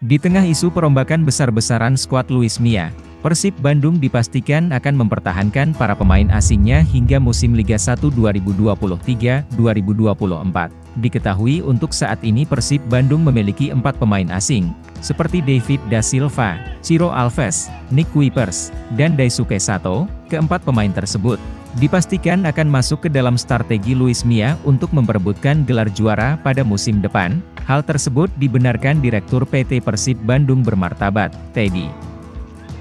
Di tengah isu perombakan besar-besaran skuad Luis Mia, Persib Bandung dipastikan akan mempertahankan para pemain asingnya hingga musim Liga 1 2023-2024. Diketahui untuk saat ini Persib Bandung memiliki empat pemain asing, seperti David Da Silva, Ciro Alves, Nick Kuipers, dan Daisuke Sato, keempat pemain tersebut dipastikan akan masuk ke dalam strategi Luis Mia untuk memperebutkan gelar juara pada musim depan. Hal tersebut dibenarkan Direktur PT Persib Bandung bermartabat, Teddy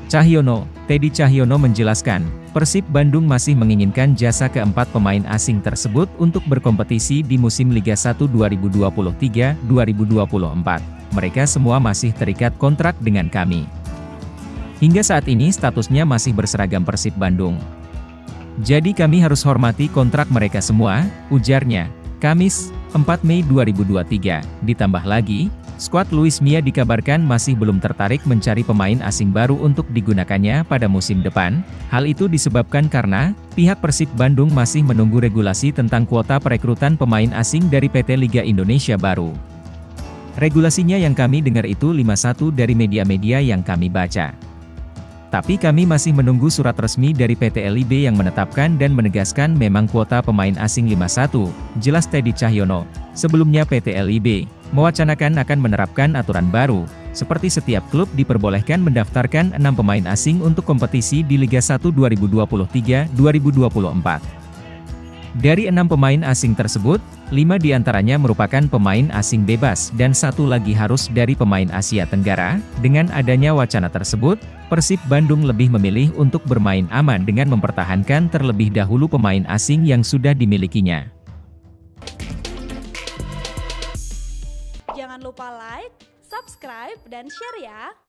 Cahyono. Teddy Cahyono menjelaskan, Persib Bandung masih menginginkan jasa keempat pemain asing tersebut untuk berkompetisi di musim Liga 1 2023-2024. Mereka semua masih terikat kontrak dengan kami. Hingga saat ini statusnya masih berseragam Persib Bandung. Jadi kami harus hormati kontrak mereka semua, ujarnya. Kamis, 4 Mei 2023. Ditambah lagi, skuad Luis Mia dikabarkan masih belum tertarik mencari pemain asing baru untuk digunakannya pada musim depan. Hal itu disebabkan karena, pihak Persib Bandung masih menunggu regulasi tentang kuota perekrutan pemain asing dari PT Liga Indonesia baru. Regulasinya yang kami dengar itu 51 dari media-media yang kami baca. Tapi kami masih menunggu surat resmi dari PT LIB yang menetapkan dan menegaskan memang kuota pemain asing 51, jelas Teddy Cahyono. Sebelumnya PT LIB, mewacanakan akan menerapkan aturan baru, seperti setiap klub diperbolehkan mendaftarkan enam pemain asing untuk kompetisi di Liga 1 2023-2024. Dari enam pemain asing tersebut, lima di antaranya merupakan pemain asing bebas dan satu lagi harus dari pemain Asia Tenggara. Dengan adanya wacana tersebut, Persib Bandung lebih memilih untuk bermain aman dengan mempertahankan terlebih dahulu pemain asing yang sudah dimilikinya. Jangan lupa like, subscribe, dan share ya!